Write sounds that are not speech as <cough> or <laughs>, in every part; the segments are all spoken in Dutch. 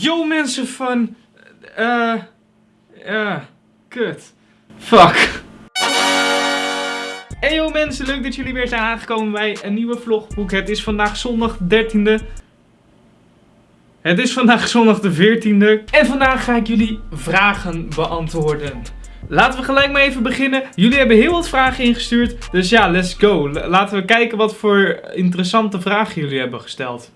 Yo mensen van... Eh... Ja... kut. Fuck. Hey yo mensen, leuk dat jullie weer zijn aangekomen bij een nieuwe vlogboek. Het is vandaag zondag 13e. Het is vandaag zondag de 14e. En vandaag ga ik jullie vragen beantwoorden. Laten we gelijk maar even beginnen. Jullie hebben heel wat vragen ingestuurd. Dus ja, let's go. Laten we kijken wat voor interessante vragen jullie hebben gesteld.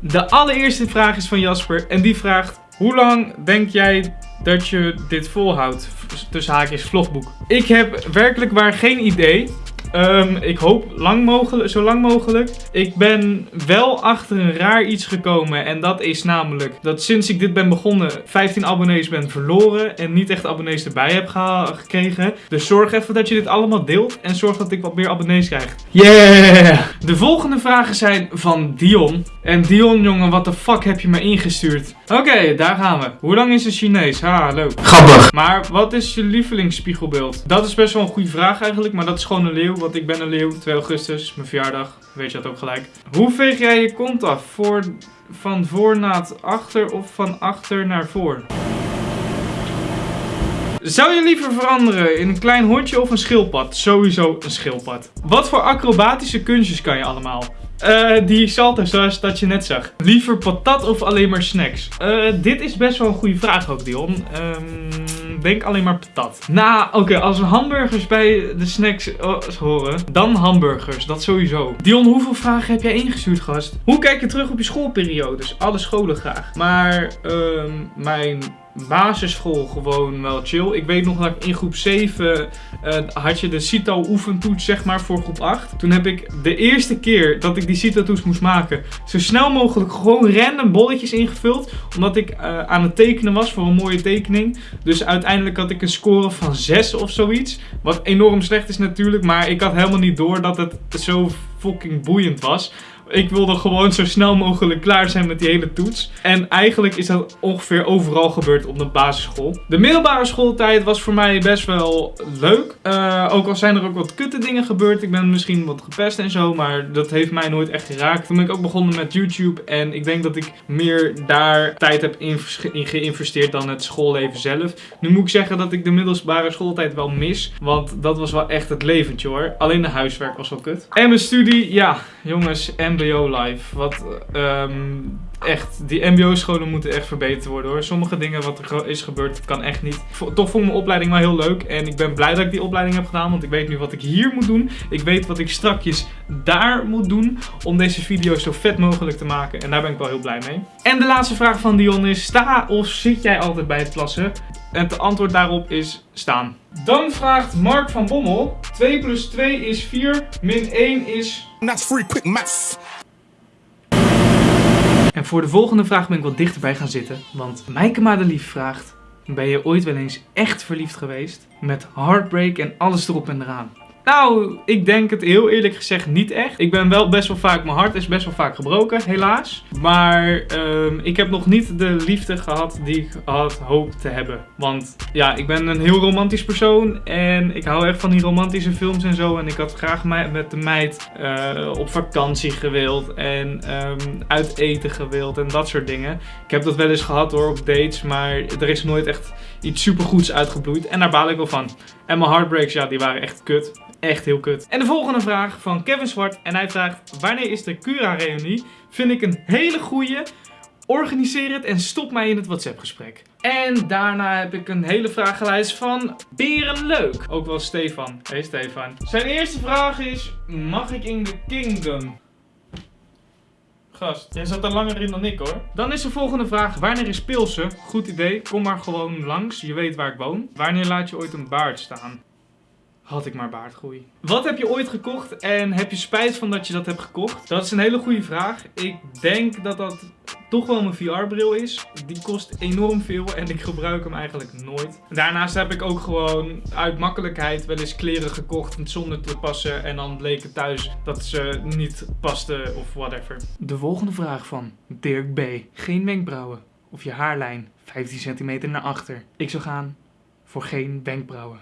De allereerste vraag is van Jasper. En die vraagt... Hoe lang denk jij dat je dit volhoudt? Tussen haakjes vlogboek. Ik heb werkelijk waar geen idee. Um, ik hoop lang mogelijk, zo lang mogelijk. Ik ben wel achter een raar iets gekomen. En dat is namelijk dat sinds ik dit ben begonnen 15 abonnees ben verloren. En niet echt abonnees erbij heb gekregen. Dus zorg even dat je dit allemaal deelt. En zorg dat ik wat meer abonnees krijg. Yeah! De volgende vragen zijn van Dion. En Dion jongen, wat de fuck heb je me ingestuurd? Oké, daar gaan we. Hoe lang is een Chinees? Ha, leuk. Grappig. Maar wat is je lievelingsspiegelbeeld? Dat is best wel een goede vraag eigenlijk. Maar dat is gewoon een leeuw want ik ben een leeuw. 2 augustus, mijn verjaardag. Weet je dat ook gelijk. Hoe veeg jij je kont af? Voor, van voor naar achter of van achter naar voor? Zou je liever veranderen in een klein hondje of een schildpad? Sowieso een schildpad. Wat voor acrobatische kunstjes kan je allemaal? Uh, die salto zoals dat je net zag. Liever patat of alleen maar snacks? Uh, dit is best wel een goede vraag ook, Dion. Um, denk alleen maar patat. Nou, oké, als er hamburgers bij de snacks oh, horen, dan hamburgers. Dat sowieso. Dion, hoeveel vragen heb jij ingestuurd, gast? Hoe kijk je terug op je schoolperiodes? Alle scholen graag. Maar, um, mijn basisschool gewoon wel chill. Ik weet nog dat ik in groep 7 uh, eh, had je de CITO oefentoets zeg maar voor groep 8. Toen heb ik de eerste keer dat ik die CITO toets moest maken zo snel mogelijk gewoon random bolletjes ingevuld. Omdat ik uh, aan het tekenen was voor een mooie tekening. Dus uiteindelijk had ik een score van 6 of zoiets. Wat enorm slecht is natuurlijk. Maar ik had helemaal niet door dat het zo fucking boeiend was. Ik wilde gewoon zo snel mogelijk klaar zijn met die hele toets. En eigenlijk is dat ongeveer overal gebeurd op de basisschool. De middelbare schooltijd was voor mij best wel leuk. Uh, ook al zijn er ook wat kutte dingen gebeurd. Ik ben misschien wat gepest en zo, maar dat heeft mij nooit echt geraakt. Toen ben ik ook begonnen met YouTube. En ik denk dat ik meer daar tijd heb in geïnvesteerd dan het schoolleven zelf. Nu moet ik zeggen dat ik de middelbare schooltijd wel mis. Want dat was wel echt het leventje hoor. Alleen de huiswerk was wel kut. En mijn studie, ja jongens, mbo life. Wat um, echt, die mbo-scholen moeten echt verbeterd worden hoor. Sommige dingen wat er is gebeurd, kan echt niet. Toch vond mijn opleiding wel heel leuk. En ik ben blij dat ik die opleiding heb gedaan. Want ik weet nu wat ik hier moet doen. Ik weet wat ik strakjes daar moet doen. Om deze video zo vet mogelijk te maken. En daar ben ik wel heel blij mee. En de laatste vraag van Dion is, sta of zit jij altijd bij het plassen? En het antwoord daarop is staan. Dan vraagt Mark van Bommel. 2 plus 2 is 4, min 1 is... That's free quick maths. En voor de volgende vraag ben ik wat dichterbij gaan zitten. Want Mijke Madelief vraagt... Ben je ooit wel eens echt verliefd geweest? Met heartbreak en alles erop en eraan. Nou, ik denk het heel eerlijk gezegd niet echt. Ik ben wel best wel vaak, mijn hart is best wel vaak gebroken, helaas. Maar um, ik heb nog niet de liefde gehad die ik had hoopt te hebben. Want ja, ik ben een heel romantisch persoon en ik hou echt van die romantische films en zo. En ik had graag met de meid uh, op vakantie gewild en um, uit eten gewild en dat soort dingen. Ik heb dat wel eens gehad hoor, op dates, maar er is nooit echt iets supergoeds uitgebloeid. En daar baal ik wel van. En mijn heartbreaks, ja, die waren echt kut. Echt heel kut. En de volgende vraag van Kevin Zwart. En hij vraagt, wanneer is de Cura-reunie? Vind ik een hele goeie. Organiseer het en stop mij in het WhatsApp gesprek. En daarna heb ik een hele vragenlijst van Berenleuk. Ook wel Stefan. Hey Stefan. Zijn eerste vraag is, mag ik in de Kingdom? Gast, jij zat er langer in dan ik hoor. Dan is de volgende vraag, wanneer is Pilsen? Goed idee, kom maar gewoon langs, je weet waar ik woon. Wanneer laat je ooit een baard staan? Had ik maar baardgroei. Wat heb je ooit gekocht en heb je spijt van dat je dat hebt gekocht? Dat is een hele goede vraag. Ik denk dat dat toch wel mijn VR-bril is. Die kost enorm veel en ik gebruik hem eigenlijk nooit. Daarnaast heb ik ook gewoon uit makkelijkheid wel eens kleren gekocht zonder te passen. En dan bleek het thuis dat ze niet pasten of whatever. De volgende vraag van Dirk B. Geen wenkbrauwen of je haarlijn 15 centimeter naar achter. Ik zou gaan voor geen wenkbrauwen.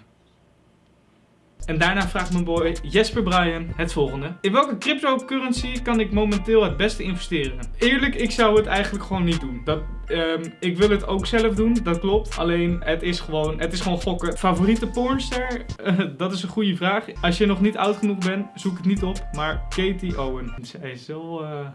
En daarna vraagt mijn boy Jesper Brian het volgende. In welke cryptocurrency kan ik momenteel het beste investeren? Eerlijk, ik zou het eigenlijk gewoon niet doen. Dat, ehm, ik wil het ook zelf doen, dat klopt. Alleen, het is gewoon, het is gewoon gokken. Favoriete pornster? <laughs> Dat is een goede vraag. Als je nog niet oud genoeg bent, zoek het niet op. Maar Katie Owen. Zij is wel... eh,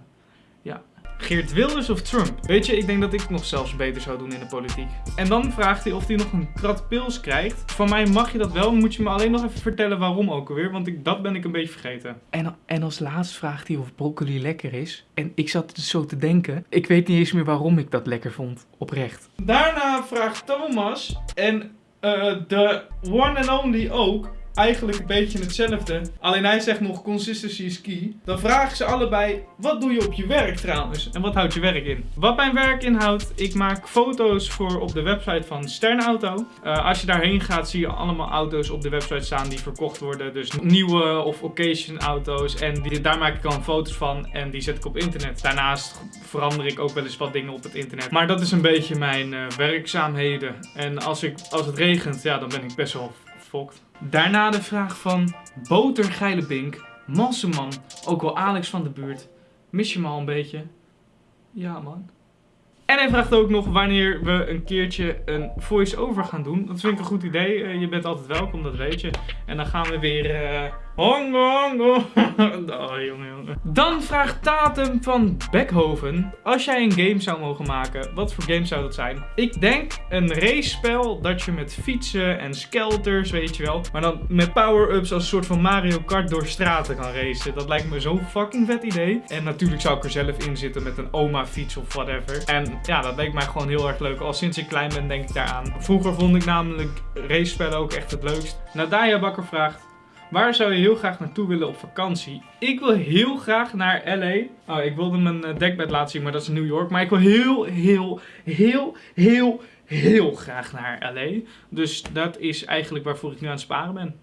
Geert Wilders of Trump? Weet je, ik denk dat ik het nog zelfs beter zou doen in de politiek. En dan vraagt hij of hij nog een krat pils krijgt. Van mij mag je dat wel, moet je me alleen nog even vertellen waarom ook alweer, want ik, dat ben ik een beetje vergeten. En, en als laatst vraagt hij of broccoli lekker is. En ik zat dus zo te denken, ik weet niet eens meer waarom ik dat lekker vond, oprecht. Daarna vraagt Thomas en eh, de one and only ook eigenlijk een beetje hetzelfde. Alleen hij zegt nog consistency is key. Dan vragen ze allebei, wat doe je op je werk trouwens? En wat houdt je werk in? Wat mijn werk inhoudt, ik maak foto's voor op de website van Sternauto. Uh, als je daarheen gaat, zie je allemaal auto's op de website staan die verkocht worden. Dus nieuwe of occasion auto's. En daar maak ik dan foto's van en die zet ik op internet. Daarnaast verander ik ook wel eens wat dingen op het internet. Maar dat is een beetje mijn uh, werkzaamheden. En als, ik, als het regent, ja, dan ben ik best wel fokt. Daarna de vraag van Botergeile Bink, Masseman, ook wel Alex van de buurt. Mis je me al een beetje? Ja man. En hij vraagt ook nog wanneer we een keertje een voice-over gaan doen. Dat vind ik een goed idee. Uh, je bent altijd welkom, dat weet je. En dan gaan we weer... Uh, hongo, hongo. <laughs> oh, jongen, jongen. Dan vraagt Tatum van Beckhoven. Als jij een game zou mogen maken, wat voor game zou dat zijn? Ik denk een race-spel dat je met fietsen en skelters, weet je wel. Maar dan met power-ups als een soort van Mario Kart door straten kan racen. Dat lijkt me zo'n fucking vet idee. En natuurlijk zou ik er zelf in zitten met een oma-fiets of whatever. En ja, dat leek mij gewoon heel erg leuk. Al sinds ik klein ben denk ik daaraan. Vroeger vond ik namelijk race-spellen ook echt het leukst. Nadaya Bakker vraagt... Waar zou je heel graag naartoe willen op vakantie? Ik wil heel graag naar LA. Oh, ik wilde mijn eh, dekbed laten zien, maar dat is New York. Maar ik wil heel, heel, heel, heel, heel graag naar LA. Dus dat is eigenlijk waarvoor ik nu aan het sparen ben.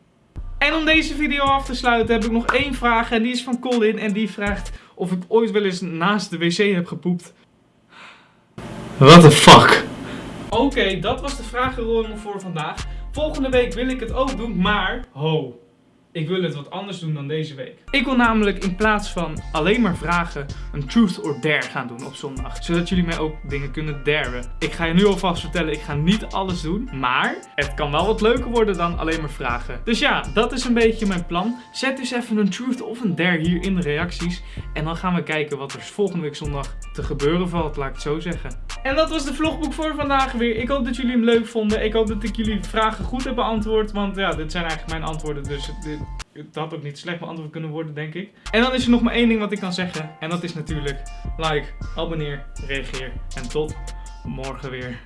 En om deze video af te sluiten heb ik nog één vraag. En die is van Colin. En die vraagt of ik ooit wel eens naast de wc heb gepoept. What the fuck? Oké, dat was de vragenronde voor vandaag. Volgende week wil ik het ook doen, maar ho. Ik wil het wat anders doen dan deze week. Ik wil namelijk in plaats van alleen maar vragen een truth or dare gaan doen op zondag. Zodat jullie mij ook dingen kunnen daren. Ik ga je nu alvast vertellen, ik ga niet alles doen. Maar het kan wel wat leuker worden dan alleen maar vragen. Dus ja, dat is een beetje mijn plan. Zet dus even een truth of een dare hier in de reacties. En dan gaan we kijken wat er volgende week zondag te gebeuren valt, laat ik het zo zeggen. En dat was de vlogboek voor vandaag weer. Ik hoop dat jullie hem leuk vonden. Ik hoop dat ik jullie vragen goed heb beantwoord. Want ja, dit zijn eigenlijk mijn antwoorden. Dus dit, het had ook niet slecht beantwoord kunnen worden, denk ik. En dan is er nog maar één ding wat ik kan zeggen. En dat is natuurlijk like, abonneer, reageer. En tot morgen weer.